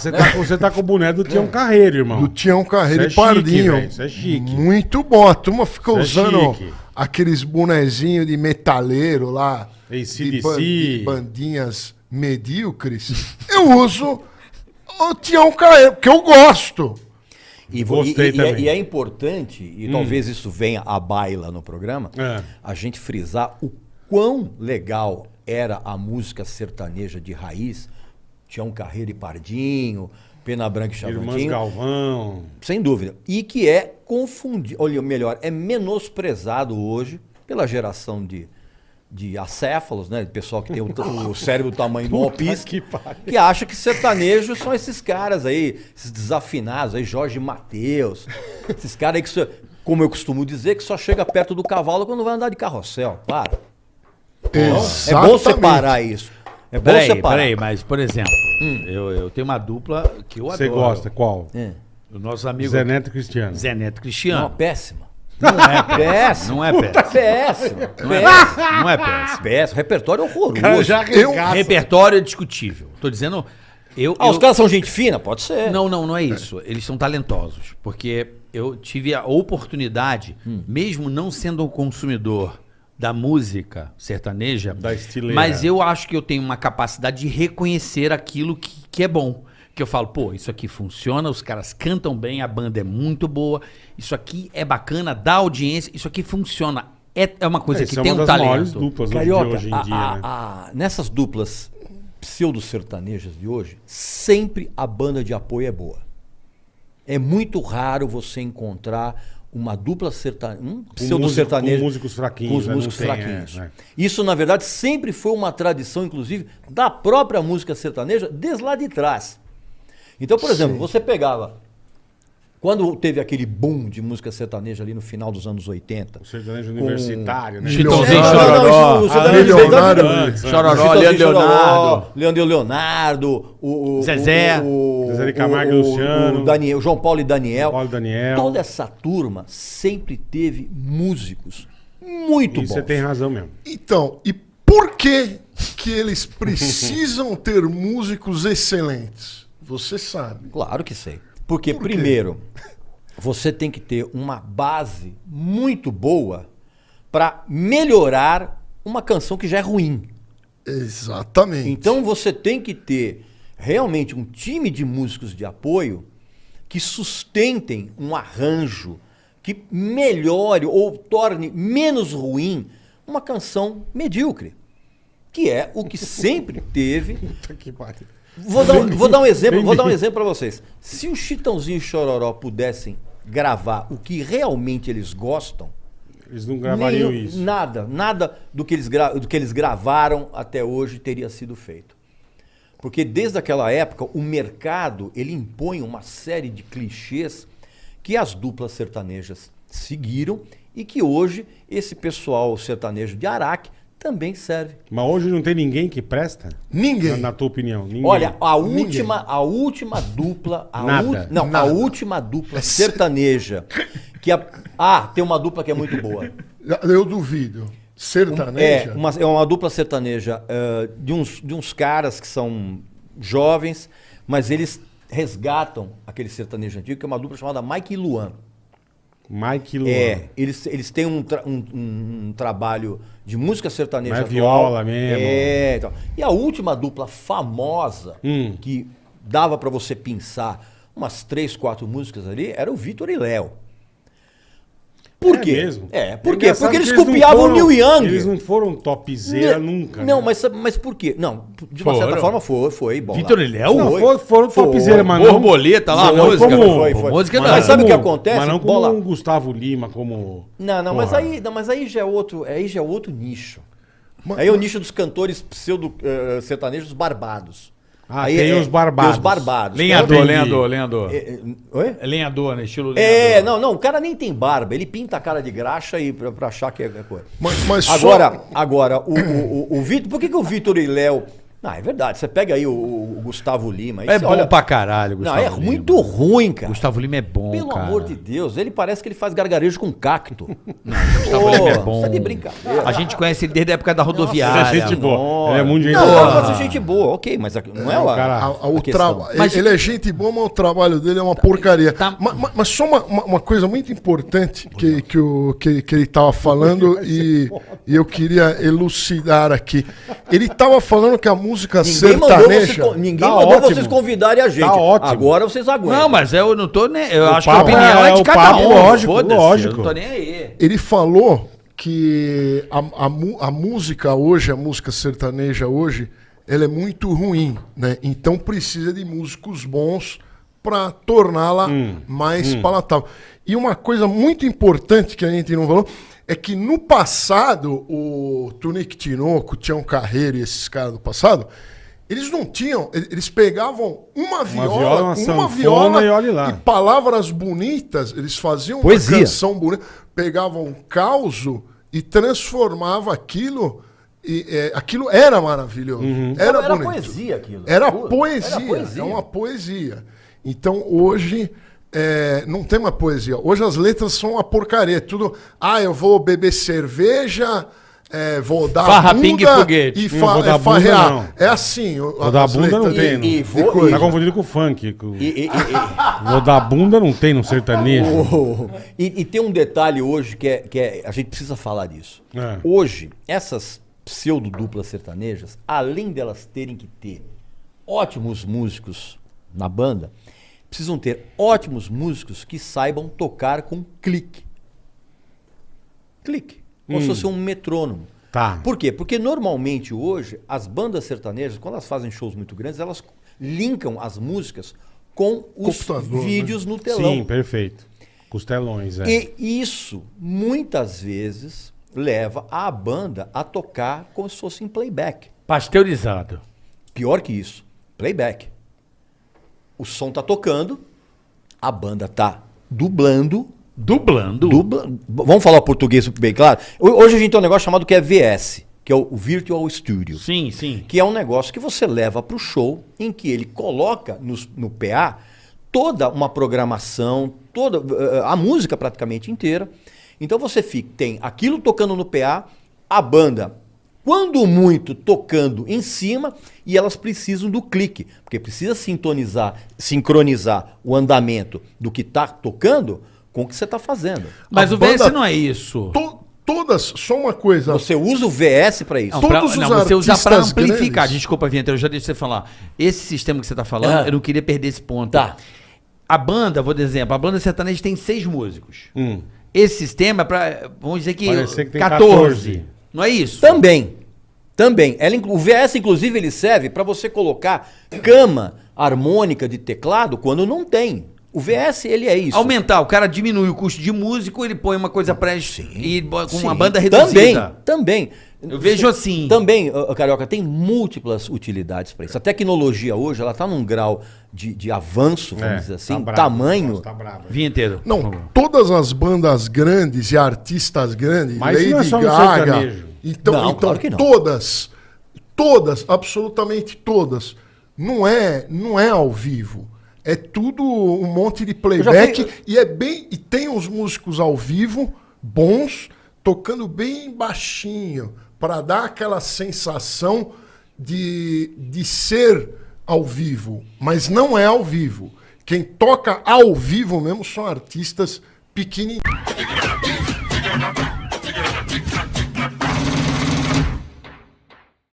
Você tá, com- você tá com o boné do Tião Carreiro, irmão. Do Tião Carreiro Isso é e Pardinho. velho, isso é chique. Muito bom. A turma fica Isso é usando chique. aqueles bonezinhos de metaleiro lá. De, ban- de bandinhas medíocres. Eu uso o Tião Carreiro, porque eu gosto. E, vo- e- Gostei e- e é, também. e é importante, e talvez isso venha à baila no programa, É. a gente frisar o quão legal era a música sertaneja de raiz. Tião Carreiro e Pardinho, Pena Branca e Irmãs Chavantinho. Galvão. Sem dúvida. E que é confundido, olha, melhor, é menosprezado hoje pela geração de, de acéfalos, né? Pessoal que tem o, o cérebro do tamanho do alpiste, que que, acha que sertanejos são esses caras aí, esses desafinados aí, Jorge Mateus, esses caras aí que, só- como eu costumo dizer, que só chega perto do cavalo quando vai andar de carrossel. Para. É bom Exatamente. separar isso. É bom Peraí, separar. peraí, mas, por exemplo, eu, eu tenho uma dupla que eu Você adoro. gosta? Qual? É. O nosso amigo Zé Neto Cristiano. Zé Neto Não, Cristiano. péssima. Não é péssimo. Péssimo. Não é péssimo. Péssimo. Não é Péssimo. péssimo. Não é péssimo. Péssimo. Repertório horroroso. Cara, já Eu-. Repertório é discutível. Tô dizendo. Eu, Ah, os eu- caras são gente fina? Pode ser. Não, não, não é isso. Eles são talentosos. Porque eu tive a oportunidade, Hum. mesmo não sendo um consumidor da música sertaneja, Da estileira. mas eu acho que eu tenho uma capacidade de reconhecer aquilo que, que é bom. Que eu falo, pô, isso aqui funciona, os caras cantam bem, a banda é muito boa, isso aqui é bacana, dá audiência, isso aqui funciona. É, é uma coisa É, que é tem uma um das maiores talento. duplas Carioca, de hoje em a- dia, a- né? a- nessas duplas pseudo-sertanejas de hoje, sempre a banda de apoio é boa. É muito raro você encontrar uma dupla sertaneja, um pseudo-sertanejo com músicos fraquinhos, com os né? Não músicos tem, fraquinhos. é, é. Isso, na verdade, sempre foi uma tradição, inclusive, da própria música sertaneja, desde lá de trás. Então, por exemplo, você pegava. Quando teve aquele boom de música sertaneja ali no final dos anos 80. O sertanejo universitário, né? Chitãozinho, Chororó. Leonardo. Chororó, Leandro Chororó, Leonardo. Leandro Leonardo, o, o- Zezé. o, o, Zezé de Camargo e o- Luciano. o Daniel, o João Paulo e Daniel. Paulo e Daniel. Toda essa turma sempre teve músicos muito E bons. você tem razão mesmo. Então, e por que que eles precisam ter músicos excelentes? Você sabe. Claro que sei. Porque, Por primeiro, você tem que ter uma base muito boa para melhorar uma canção que já é ruim. Exatamente. Então você tem que ter realmente um time de músicos de apoio que sustentem um arranjo que melhore ou torne menos ruim uma canção medíocre. Que é o que sempre teve Puta que pariu. Vou dar, um, vou dar um exemplo, vou dar um exemplo para vocês. Se o Chitãozinho e Chororó pudessem gravar o que realmente eles gostam, Eles não gravariam nenhum- isso. nada, nada do que, eles do que eles gravaram até hoje teria sido feito. Porque desde aquela época o mercado ele impõe uma série de clichês que as duplas sertanejas seguiram e que hoje esse pessoal sertanejo de Araque também serve. Mas hoje não tem ninguém que presta? Ninguém. Na, na tua opinião? Ninguém. Olha, a Ninguém. última, a última dupla, a Nada. ú- não, Nada. a última dupla sertaneja que a, ah, tem uma dupla que é muito boa. Eu duvido. Sertaneja? É uma, é uma dupla sertaneja eh, de, uns, de uns caras que são jovens, mas eles resgatam aquele sertanejo antigo, que é uma dupla chamada Mike e Luan. Mike Luan. É, eles, eles têm um, tra- um- um- trabalho de música sertaneja Mas atual. viola mesmo. É, então. E a última dupla famosa, Hum. que dava pra você pensar umas três, quatro músicas ali, era o Vitor e Léo. Por É quê? mesmo? É, por É quê? Porque eles não copiavam o foram- Neil Young. Eles não foram topzera Não, nunca. Não, né? mas, mas por quê? Não, de uma Foram. certa forma foi, foi bom. Vitor e Léo? Não, Foi. foram, Foi. topzera, mas não... Borboleta lá, a Não, música. como- Foi, foi. Música mas. Mas sabe o que acontece? Mas não como Bola. um Gustavo Lima, como... Não, não, mas aí, não, mas aí já é outro, aí já é outro nicho. Mas- aí é o nicho dos cantores pseudo eh, sertanejos barbados. Ah, aí tem é- os barbados. Tem os barbados. Lenhador, lenhador, lenhador. É, é, oi? É lenhador, né? Estilo É, lenhador. não, não, o cara nem tem barba, ele pinta a cara de graxa e pra, pra achar que é coisa. Mas, mas só- Agora, agora o, o, o, o Vitor, por que, que o Vitor e Léo Não, é verdade. Você pega aí o, o Gustavo Lima. É bom olha- pra caralho, Não, Gustavo é Lima. muito ruim, cara. Gustavo Lima é bom, Pelo cara. amor de Deus, ele parece que ele faz gargarejo com cacto. Gustavo Lima é bom. Tá de brincadeira. A gente conhece ele desde a época da Ele rodoviária. é gente boa. Nossa. Ele é muito gente Não, boa. de gente boa, ok, mas a- não é, o o cara- A- a- o traba- Mas- ele é gente boa, mas o trabalho dele é uma porcaria. tá- Ma- ma- Mas, só uma, uma- uma coisa muito importante que, que, o, que, que ele estava falando e, e eu queria elucidar aqui. Ele estava falando que a música Ninguém mandou, vocês, sertaneja. con- ninguém Tá mandou ótimo. vocês convidarem a gente. Tá ótimo. Agora vocês aguentam. Não, mas eu não tô nem. Eu acho que a opinião é- é, de o cada papo, um. lógico, Foda-se, lógico. Eu não tô nem aí. Ele falou que a, a a música hoje, a música sertaneja hoje, ela é muito ruim, né? Então precisa de músicos bons para torná-la mais palatável. E uma coisa muito importante que a gente não falou é que no passado o Tunique Tinoco, Tião Carreiro e esses caras do passado, eles não tinham, e- eles pegavam uma viola, viola, uma uma, viola e olhe lá. palavras bonitas, eles faziam Poesia. uma canção bonita, pegavam um causo e transformava aquilo e é, aquilo era maravilhoso. Era, Não, era bonito. poesia aquilo. Era poesia, Era poesia. é uma poesia. Então hoje é, não tem uma poesia. Hoje as letras são uma porcaria. Tudo. Ah, eu vou beber cerveja, é, vou dar Farra, bunda pingue e foguete. e Não fa vou dar é, bunda, farrear. não. É assim. Vou dar bunda não letras tem. de- E- e vou-. Tá confundido com o funk. com- E, e- e- e- Vou dar bunda não tem no sertanejo. Oh, E, e tem um detalhe hoje que é, que é- a gente precisa falar disso. É. Hoje, essas pseudo-duplas sertanejas, além delas terem que ter ótimos músicos na banda, precisam ter ótimos músicos que saibam tocar com clique. Clique. Como se fosse um metrônomo. Tá. Por quê? Porque normalmente hoje, as bandas sertanejas, quando elas fazem shows muito grandes, elas linkam as músicas com os Computador, né? vídeos no telão. Sim, perfeito. Costelões, é. E isso, muitas vezes, leva a banda a tocar como se fosse em playback. Pasteurizado. Pior que isso, playback. O som tá tocando, a banda tá dublando. Dublando. dubla- Vamos falar português bem claro? Ho- Hoje a gente tem um negócio chamado que é VS, que é o Virtual Studio. Sim, sim. Que é um negócio que você leva para o show, em que ele coloca nos- no, PA toda uma programação, toda eh, a música praticamente inteira. Então você fica, tem aquilo tocando no PA, a banda, quando muito, tocando em cima, e elas precisam do clique, porque precisa sintonizar, sincronizar o andamento do que está tocando com o que você está fazendo. Mas A o VS banda- não é isso. To- todas, só uma coisa. Você usa o VS para isso. Não, Todos pra- os não, você usa artistas amplificar. grandes- Desculpa, Vinheta, eu já deixei você falar. Esse sistema que você tá falando, Ah. eu não queria perder esse ponto. Tá. A banda, vou dar exemplo, a banda sertaneja tem seis músicos. Hum. Esse sistema é pra, vamos dizer que, Parecer que tem 14. 14. Não é isso? Também. Também. Ela, o VS, inclusive, ele serve para você colocar cama harmônica de teclado quando não tem. O VS, ele é isso. Aumentar, o cara diminui o custo de músico, ele põe uma coisa pré e bo- com uma Sim. banda reduzida. Também, também. Eu vejo assim. Também, Carioca, tem múltiplas utilidades para isso. A tecnologia hoje, ela está num grau de, de avanço, vamos É, dizer assim, tá bravo. tamanho. Nossa, Tá bravo. Vinheteiro. por Não, favor. todas as bandas grandes e artistas grandes, Mas isso não é Lady só no Gaga. Então, Não, então claro todas, todas, absolutamente todas, não é, não é ao vivo. É tudo um monte de playback vi- e é bem e tem uns músicos ao vivo bons tocando bem baixinho para dar aquela sensação de, de ser ao vivo, mas não é ao vivo. Quem toca ao vivo mesmo são artistas pequenininhos.